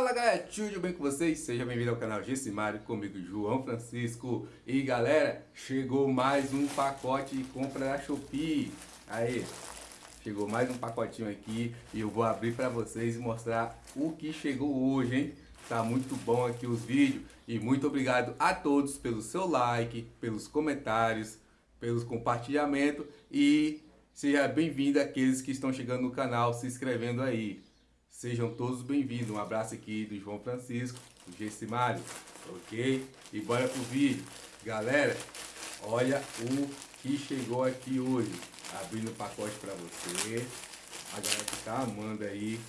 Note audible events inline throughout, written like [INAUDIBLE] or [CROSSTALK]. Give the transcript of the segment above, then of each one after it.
Fala galera, tudo bem com vocês? Seja bem-vindo ao canal Gessimário, comigo João Francisco. E galera, chegou mais um pacote de compra da Shopee. Aí, chegou mais um pacotinho aqui E eu vou abrir para vocês e mostrar o que chegou hoje, hein? Tá muito bom aqui os vídeos. E muito obrigado a todos pelo seu like, pelos comentários, pelos compartilhamentos. E seja bem-vindo aqueles que estão chegando no canal, se inscrevendo aí Sejam todos bem-vindos. Um abraço aqui do João Francisco, do Gessimário, ok? E bora pro vídeo. Galera, olha o que chegou aqui hoje. Abrindo o pacote para você. A galera que tá amando aí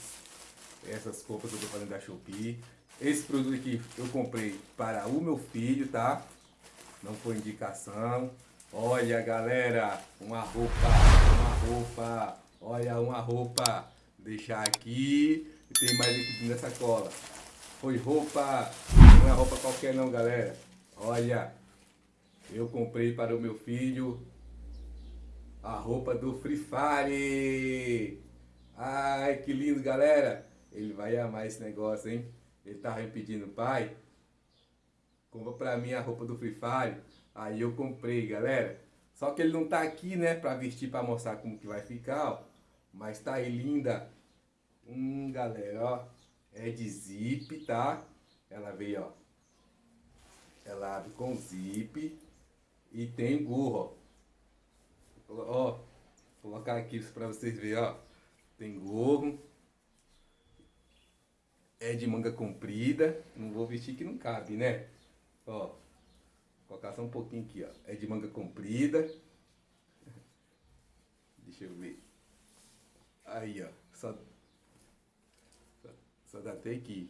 essas compras que eu tô fazendo da Shopee. Esse produto aqui eu comprei para o meu filho, tá? Não foi indicação. Olha, galera, uma roupa, uma roupa, olha uma roupa deixar aqui e tem mais aqui nessa cola. Foi roupa, não é roupa qualquer não, galera. Olha, eu comprei para o meu filho a roupa do Free Fire. Ai, que lindo, galera. Ele vai amar esse negócio, hein? Ele tava me pedindo, pai, compra pra mim a roupa do Free Fire. Aí eu comprei, galera. Só que ele não tá aqui, né, pra vestir, pra mostrar como que vai ficar, ó. Mas tá aí linda. Hum, galera, ó. É de zip, tá? Ela veio, ó. Ela abre com zip. E tem gorro, ó. Ó. Vou colocar aqui pra vocês verem, ó. Tem gorro. É de manga comprida. Não vou vestir que não cabe, né? Ó. Vou colocar só um pouquinho aqui, ó. É de manga comprida. [LAUGHS] Deixa eu ver. Aí, ó. Só, só, dá até aqui.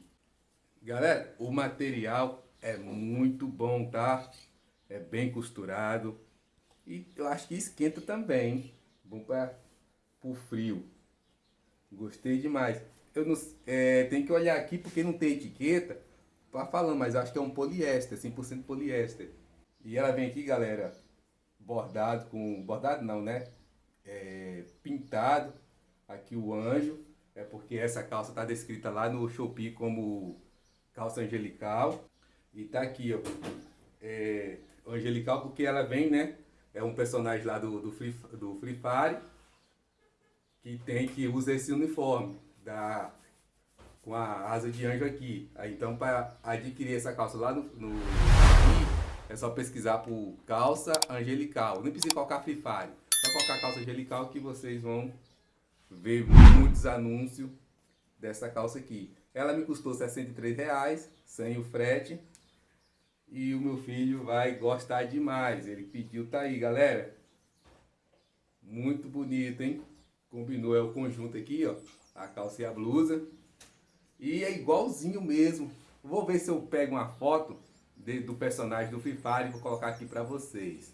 Galera, o material é muito bom, tá? É bem costurado. E eu acho que esquenta também. Bom para o frio. Gostei demais. Eu não, é, tem que olhar aqui porque não tem etiqueta. Tá falando, mas acho que é um poliéster, 100% poliéster. E ela vem aqui, galera, bordado com... Bordado não, né? É, pintado aqui o anjo, é porque essa calça está descrita lá no Shopee como calça angelical. E tá aqui, ó, é, angelical porque ela vem, né, é um personagem lá do, do, Free, do Free Fire, que tem, que usa esse uniforme, da, com a asa de anjo aqui. Então, para adquirir essa calça lá no, no é só pesquisar por calça angelical. Nem precisa colocar Free Fire. Só colocar calça angelical que vocês vão ver muitos anúncios dessa calça aqui. Ela me custou 63 reais, sem o frete. E o meu filho vai gostar demais. Ele pediu, tá aí, galera. Muito bonito, hein? Combinou, é o conjunto aqui, ó. A calça e a blusa. E é igualzinho mesmo. Vou ver se eu pego uma foto de, do personagem do Fire e vou colocar aqui pra vocês.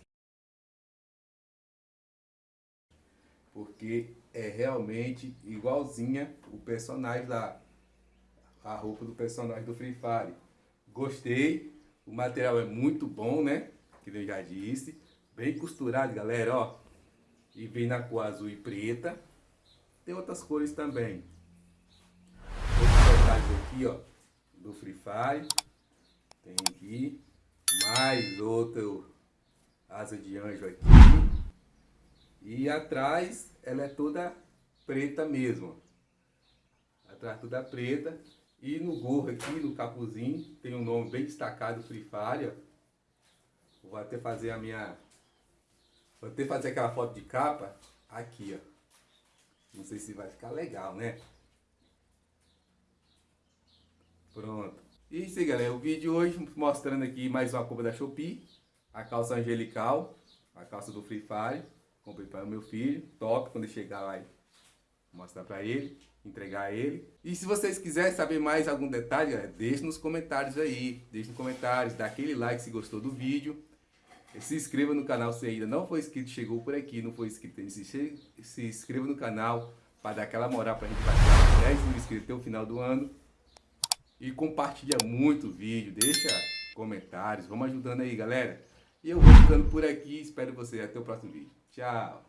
Porque é realmente igualzinha o personagem lá. A roupa do personagem do Free Fire. Gostei. O material é muito bom, né? Que eu já disse. Bem costurado, galera, ó. E vem na cor azul e preta. Tem outras cores também. Outros detalhes aqui, ó. Do Free Fire. Tem aqui. Mais outro asa de anjo aqui. E atrás ela é toda preta mesmo. Atrás toda preta. E no gorro aqui, no capuzinho, tem um nome bem destacado, Free Fire. Vou até fazer a minha... Vou até fazer aquela foto de capa aqui, ó. Não sei se vai ficar legal, né? Pronto. E isso aí, galera. O vídeo hoje mostrando aqui mais uma compra da Shopee. A calça angelical. A calça do Free Fire. Comprei para o meu filho, top, quando chegar lá mostrar para ele, entregar ele. E se vocês quiserem saber mais algum detalhe, deixe nos comentários aí, deixe nos comentários, dá aquele like se gostou do vídeo. Se inscreva no canal se ainda não foi inscrito, chegou por aqui, não foi inscrito, se, se inscreva no canal para dar aquela moral para a gente bater 10 mil inscritos até o final do ano. E compartilha muito o vídeo, deixa comentários, vamos ajudando aí galera. E eu vou ficando por aqui, espero você até o próximo vídeo. Tchau!